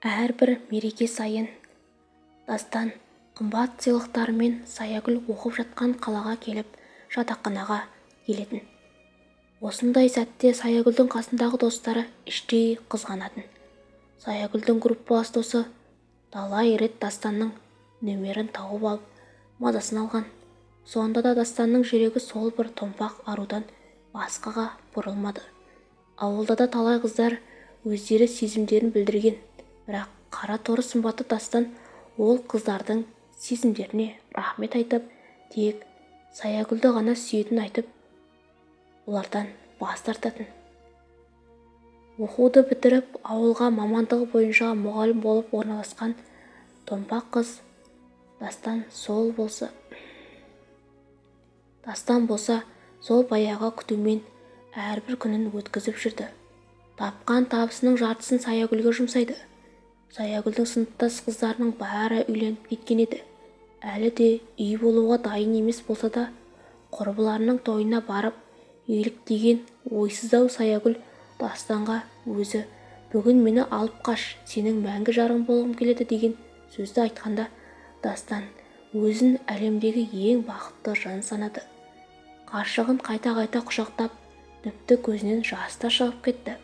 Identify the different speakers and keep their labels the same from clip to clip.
Speaker 1: әрбір мереке сайын дастан қымбат сыйлықтарымен саягүл оқып жатқан қалаға келіп жатақханаға келетін. Осындай сәтте саягүлдің қасындағы достары іштей қызғанатын. Саягүлдің группалас досы талай рет дастанның нөмерін тауып алып мазасын алған. Сонда да дастанның жүрегі сол бір томпақ арудан басқаға бұрылмады. Ауылда да талай қыздар өздері сезімдерін білдірген. Бірақ қара торы сымбатты дастан ол қыздардың сезімдеріне рахмет айтып тек саягүлді ғана сүйетінін айтып олардан бас тартатын. Оқуды бітіріп ауылға мамандығы бойынша мұғалім болып орналасқан томпақ қыз дастан сол болса дастан болса сол баяғы күтумен әрбір күнін өткізіп жүрді. Тапқан табысының жартысын саягүлге жұмсайды. Саягүлдің сыныптас қыздарының бәрі үйленіп кеткен еді. Әлі де үй болуға дайын емес болса да құрбыларының тойына барып еліктеген ойсыз-ау саягүл дастанға өзі бүгін мені алып қаш сенің мәңгі жарың болғым келеді деген сөзді айтқанда дастан өзін әлемдегі ең бақытты жан санады. Ғашығын қайта-қайта құшақтап тіпті көзінен жас та шығып кетті.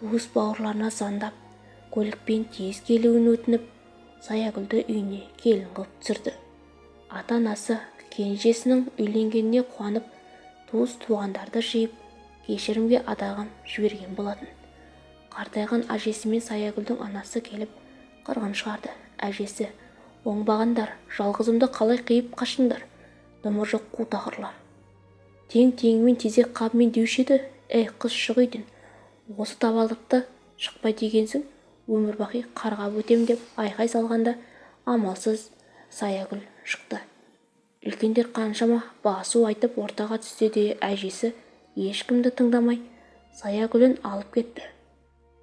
Speaker 1: Туыс бауырларына звондап көлікпен тез келуін өтініп саягүлді үйіне келін қылып түсірді. Ата-анасы кенжесінің үйленгеніне қуанып туыс-туғандарды жиып кешірімге адағын жіберген болатын. Қартайған әжесі мен саягүлдің анасы келіп қырғын шығарды. Әжесі оңбағандар жалғызымды қалай қиып қаштыңдар дымы жоқ қу тақырлар тең-теңімен тезек қабымен деуші еді? Әй қыз шық үйден. Осы табалдырықта шықпай дегенсің? Өмір-бақи қарғап өтем деп айқай салғанда амалсыз саягүл шықты. үлкендер қаншама басу айтып ортаға түссе де әжесі ешкімді тыңдамай саягүлін алып кетті.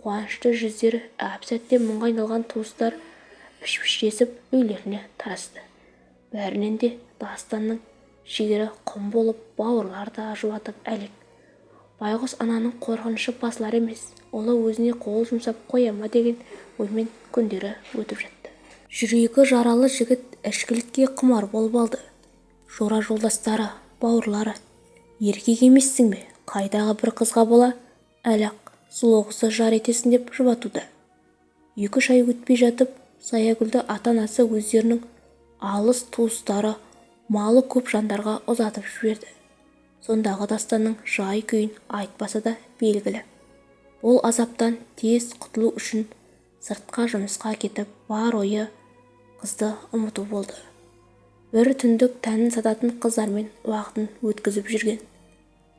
Speaker 1: қуанышты жүздері әп-сәтте мұңға айналған туыстар піш-піштесіп үйлеріне тарасты. бәрінен де дастанның жігері құм болып бауырлар да жылатып әлек байғұс ананың қорқынышы басылар емес. Ұлы өзіне қол жұмсап қоя ма деген оймен күндері өтіп жатты. Жүрегі жаралы жігіт ішкілікке құмар болып алды. Жора жолдастары бауырлары еркек емессің бе? Қайдағы бір қызға бола? Әлі-ақ сұлу қызды жар етесің деп жұбатуда екі-үш ай өтпей жатып саягүлді ата-анасы өздерінің алыс туыстары малы көп жандарға ұзатып жіберді. Сондағы дастанның жай-күйін айтпаса да белгілі. Бұл азаптан тез құтылу үшін сыртқа жұмысқа кетіп бар ойы қызды ұмыту болды. Бір түндік тәнін сататын қыздармен уақытын өткізіп жүрген.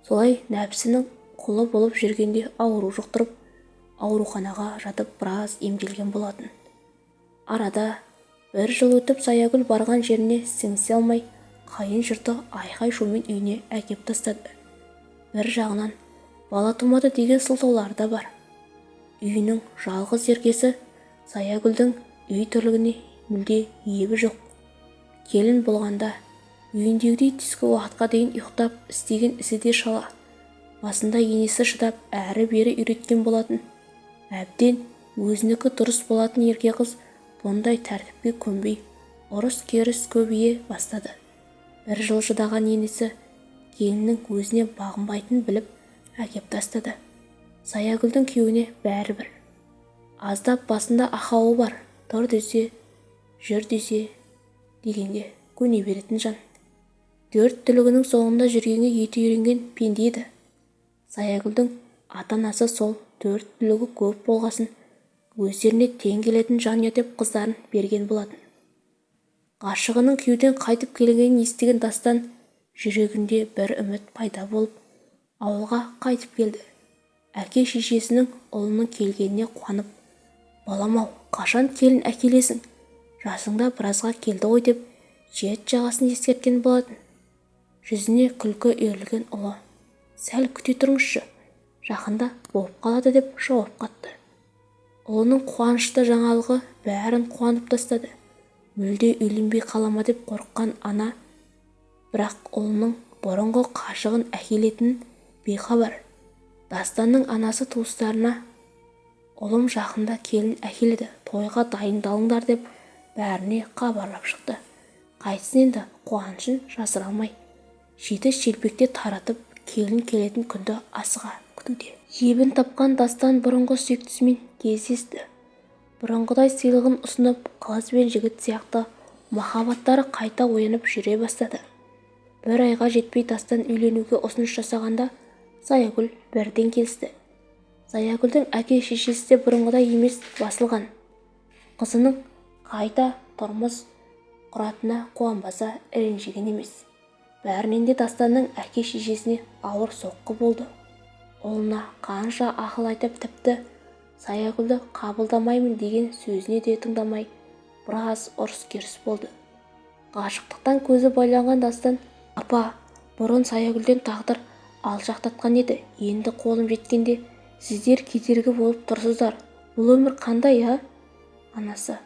Speaker 1: Солай нәпсінің құлы болып жүргенде ауру жұқтырып ауруханаға жатып біраз емделген болатын. Арада бір жыл өтіп саягүл барған жеріне сіңісе алмай қайын жұрты айқай-шумен үйіне әкеп тастады. Бір жағынан бала тумады деген сылтаулары да бар. Үйінің жалғыз еркесі саягүлдің үй тірлігіне мүлде ебі жоқ. Келін болғанда үйіндегідей түскі уақытқа дейін ұйықтап істеген ісі де шала. Басында енесі шыдап әрі-бері үйреткен болатын. Әбден өзінікі дұрыс болатын ерке қыз бұндай тәртіпке көнбей ұрыс-керіс көбейе бастады. Бір жыл шыдаған енесі келіннің өзіне бағынбайтынын біліп әкеп тастады. Саягүлдің күйеуіне бәрібір. Аздап басында ақауы бар тұр десе жүр десе дегенге көне беретін жан. Төрт түлігінің соңында жүргенге еті үйренген пенде еді. Саягүлдің ата-анасы сол төрт түлігі көп болғасын өздеріне тең келетін жанұя деп қыздарын берген болатын. Ғашығының күйеуден қайтып келгенін естіген дастан жүрегінде бір үміт пайда болып ауылға қайтып келді. Әке-шешесінің ұлының келгеніне қуанып балам-ау қашан келін әкелесің? Жасыңда біразға келді ғой деп жет-жағасын ескерткен болатын. Жүзіне күлкі үйірілген ұлы сәл күте тұрыңызшы жақында болып қалады деп жауап қатты. Ұлының қуанышты жаңалығы бәрін қуанып тастады. Мүлде үйленбей қала ма деп қорыққан ана бірақ ұлының бұрынғы қашығын әкелетінін бейхабар дастанның анасы туыстарына ұлым жақында келін әкеледі тойға дайындалыңдар деп бәріне хабарлап шықты. Қайтсін енді қуанышын жасыра алмай жеті шелпекте таратып келін келетін күнді асыға күтуде. Ебін тапқан дастан бұрынғы сүйіктісімен кездесті. Бұрынғыдай сыйлығын ұсынып қыз бен жігіт сияқты махаббаттары қайта оянып жүре бастады. Бір айға жетпей дастан үйленуге ұсыныс жасағанда заягүл бірден келісті. Заягүлдің әке-шешесі де бұрынғыдай емес басылған. Қызының қайта тұрмыс құратынына қуанбаса ренжіген емес. Бәрінен де дастанның әке-шешесіне ауыр соққы болды. Ұлына қанша ақыл айтып тіпті саягүлді қабылдамаймын деген сөзіне де тыңдамай біраз ұрыс-керіс болды. Ғашықтықтан көзі байланған дастан апа бұрын саягүлден тағдыр алшақтатқан еді енді қолым жеткенде сіздер кедергі болып тұрсыздар. Бұл өмір қандай а? Анасы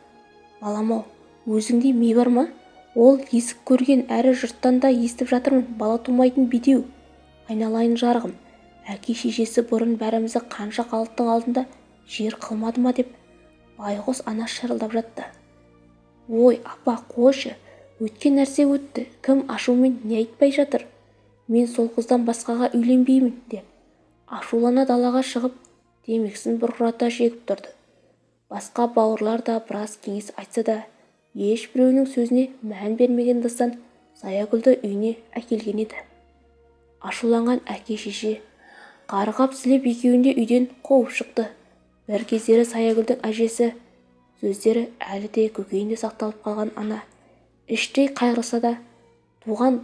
Speaker 1: балам-ау өзіңде ми бар ма? Ол есік көрген әрі жұрттан да естіп жатырмын бала тумайтын бедеу. Айналайын жарығым. Әке-шешесі бұрын бәрімізді қанша халықтың алдында жер қылмады ма деп байғұс ана шырылдап жатты. Ой апа қойшы өткен нәрсе өтті кім ашумен не айтпай жатыр? Мен сол қыздан басқаға үйленбеймін деп. Ашулана далаға шығып темекісін бұрқырата шегіп тұрды. Басқа бауырлар да біраз кеңес айтса да ешбіреуінің сөзіне мән бермеген дастан заягүлді үйіне әкелген еді. Ашуланған әке-шеше қарғап-сілеп екеуін де үйден қуып шықты. Бір кездері саягүлдің әжесі сөздері әлі де көкейінде сақталып қалған ана. Іштей қайғырса да туған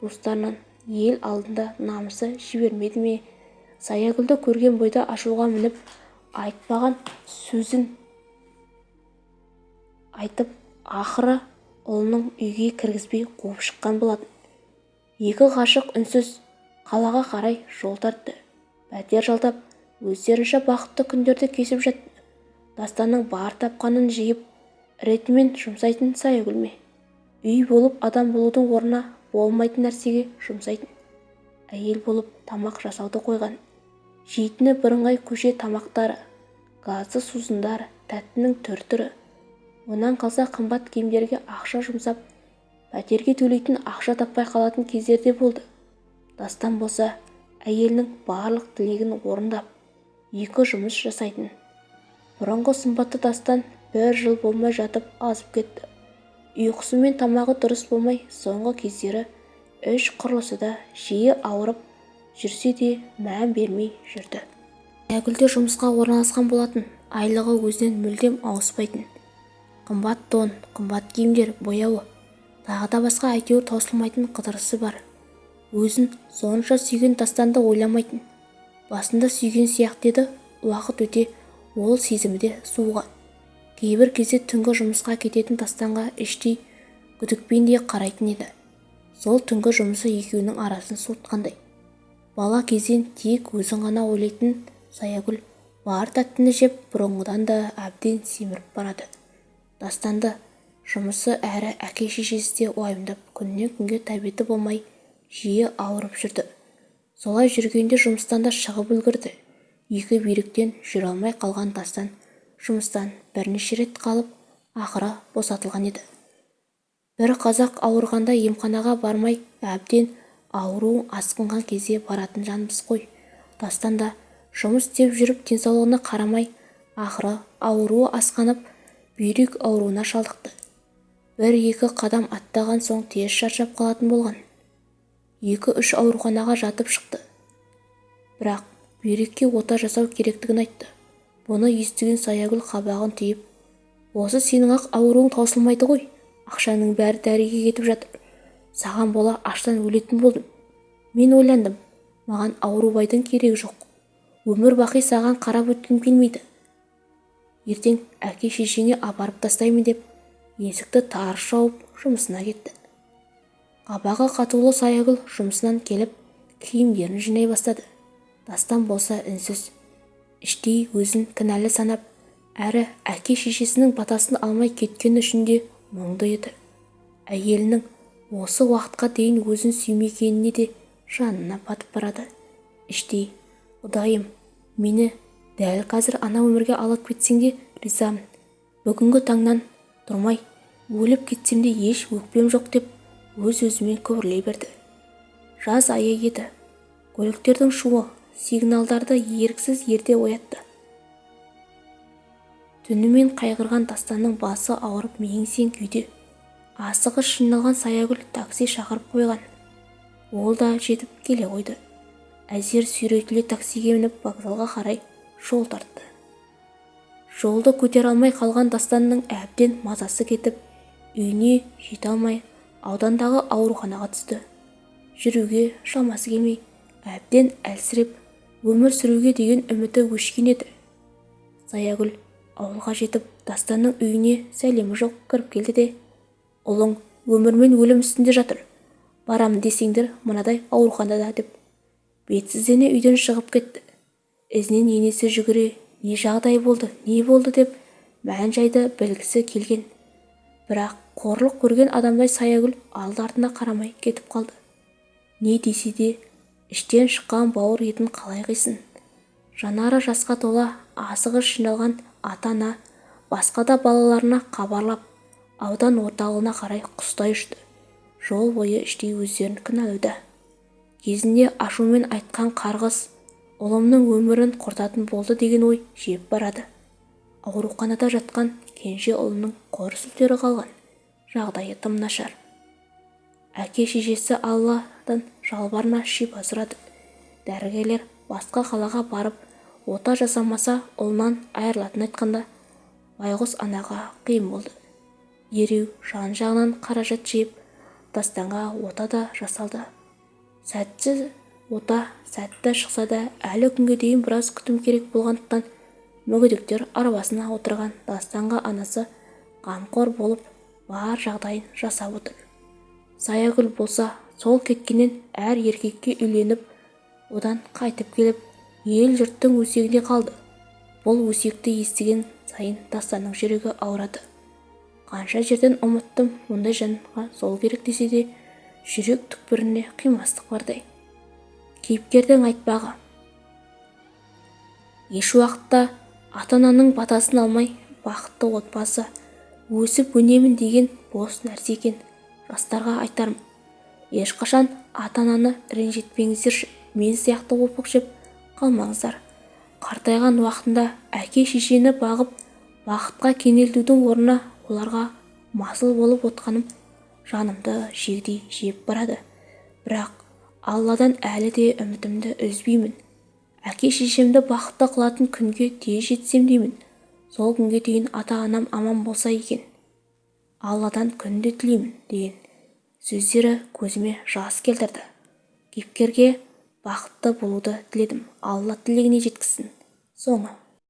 Speaker 1: туыстарынан ел алдында намысы жібермеді ме? Саягүлді көрген бойда ашуға мініп айтпаған сөзін айтып ақыры ұлының үйге кіргізбей қуып шыққан болатын екі ғашық үнсіз қалаға қарай жол тартты. Пәтер жалдап өздерінше бақытты күндерді кешіп жатты дастанның бар тапқанын жиып ретімен жұмсайтын саягүл ме үй болып адам болудың орнына болмайтын нәрсеге жұмсайтын. Әйел болып тамақ жасауды қойған. Жейтіні бірыңғай көше тамақтары газды сусындар тәттінің түр-түрі. Онан қалса қымбат киімдерге ақша жұмсап пәтерге төлейтін ақша таппай қалатын кездер де болды. Дастан болса әйелінің барлық тілегін орындап екі жұмыс жасайтын. Бұрынғы сымбатты дастан бір жыл болмай жатып азып кетті. Ұйқысы мен тамағы дұрыс болмай соңғы кездері іш құрылысы да жиі ауырып жүрсе де мән бермей жүрді. Аягүл де жұмысқа орналасқан болатын айлығы өзінен мүлдем ауыспайтын. Қымбат тон қымбат киімдер бояуы. Тағы да басқа әйтеуір таусылмайтын қыдырысы бар. Өзін сонша сүйген тастанды ойламайтын. Басында сүйген сияқты еді уақыт өте ол сезімі де суыған. Кейбір кезде түнгі жұмысқа кететін тастанға іштей күдікпен де қарайтын еді. Сол түнгі жұмысы екеуінің арасын суытқандай. Бала кезден тек өзін ғана ойлайтын саягүл бар тәттіні жеп бұрынғыдан да әбден семіріп барады. Дастанды жұмысы әрі әке-шешесі де уайымдап күннен күнге тәбеті болмай жиі ауырып жүрді. Солай жүргенде жұмыстан да шығып үлгірді. Екі бүйректен жүре алмай қалған дастан жұмыстан бірнеше рет қалып ақыры босатылған еді. Бір қазақ ауырғанда емханаға бармай әбден ауруың асқынған кезде баратын жанбыз ғой дастан да жұмыс істеп жүріп денсаулығына қарамай ақыры ауруы асқанып бүйрек ауруына шалдықты. Бір-екі қадам аттаған соң тез шаршап қалатын болған. Екі-үш ауруханаға жатып шықты. Бірақ бүйрекке ота жасау керектігін айтты. Бұны естіген саягүл қабағын түйіп осы сенің-ақ ауруың таусылмайды ғой ақшаның бәрі дәріге кетіп жатыр. Саған бола аштан өлетін болдым. Мен ойландым маған аурубайдың керегі жоқ. Өмір бақи саған қарап өткім келмейді. Ертең әке-шешеңе апарып тастаймын деп есікті тарс жауып жұмысына кетті. Қабағы қатулы саягүл жұмысынан келіп киімдерін жинай бастады. Дастан болса үнсіз іштей өзін кінәлі санап әрі әке-шешесінің батасын алмай кеткені үшін де мұңды еді әйелінің осы уақытқа дейін өзін сүймегеніне де жанына батып барады. Іштей құдайым мені дәл қазір ана өмірге алып кетсең де ризамын. Бүгінгі таңнан тұрмай өліп кетсем де еш өкпем жоқ деп өз-өзімен күбірлей берді. Жаз айы еді. Көліктердің шуы сигналдарды еріксіз ерте оятты. Түнімен қайғырған дастанның басы ауырып мең-зең күйде. Асығыс жиналған саягүл такси шақырып қойған. Ол да жетіп келе қойды. Әзер сүйретіле таксиге мініп вокзалға қарай жол тартты. Жолды көтере алмай қалған дастанның әбден мазасы кетіп үйіне жете алмай аудандағы ауруханаға түсті. Жүруге шамасы келмей әбден әлсіреп өмір сүруге деген үміті өшкен еді. Саягүл ауылға жетіп дастанның үйіне сәлемі жоқ кіріп келді де ұлың өмір мен өлім үстінде жатыр. Барамын десеңдер мынадай ауруханада деп бетсіздене үйден шығып кетті. Ізінен енесі жүгіре не жағдай болды не болды? деп мән-жайды білгісі келген. Бірақ қорлық көрген адамдай саягүл алды-артына қарамай кетіп қалды. Не десе де іштен шыққан бауыр етін қалай қисын жанары жасқа тола асығыс жиналған ата-ана басқа да балаларына хабарлап аудан орталығына қарай құстай ұшты. Жол бойы іштей өздерін кінәлауда. Кезінде ашумен айтқан қарғыс ұлымның өмірін құртатын болды деген ой жеп барады. Ауруханада жатқан кенже ұлының қор сүлдері қалған. Жағдайы тым нашар. Әке-шешесі алладан жалбарына шипа сұрады дәрігерлер басқа қалаға барып ота жасамаса ұлынан айырылатынын айтқанда байғұс анаға қиын болды. Дереу жан-жағынан қаражат жиып дастанға ота да жасалды. Сәтті ота сәтті шықса да әлі күнге дейін біраз күтім керек болғандықтан мүгедектер арбасына отырған дастанға анасы қамқор болып бар жағдайын жасап отыр. Саягүл болса сол кеткеннен әр еркекке үйленіп одан қайтып келіп ел-жұрттың өсегіне қалды. Бұл өсекті естіген сайын дастанның жүрегі ауырады. Қанша жерден ұмыттым мұндай жанға сол керек десе де жүрек түкпіріне қимастық бардай. Кейіпкердің айтпағы еш уақытта ата-ананың батасын алмай бақытты отбасы өсіп өнемін деген бос нәрсе екен. Жастарға айтарым ешқашан ата-ананы ренжітпеңіздерші мен сияқты опық жеп қалмаңыздар. Қартайған уақытында әке-шешені бағып бақытқа кенелтудің орнына оларға масыл болып отқаным жанымды жегідей жеп барады. Бірақ алладан әлі де үмітімді үзбеймін. Әке-шешемді бақытты қылатын күнге тез жетсем деймін. Сол күнге дейін ата-анам аман болса екен. Алладан күнде тілеймін деген сөздері көзіме жас келтірді. Кейіпкерге бақытты болуды тіледім. Алла тілегіне жеткізсін. Соңы.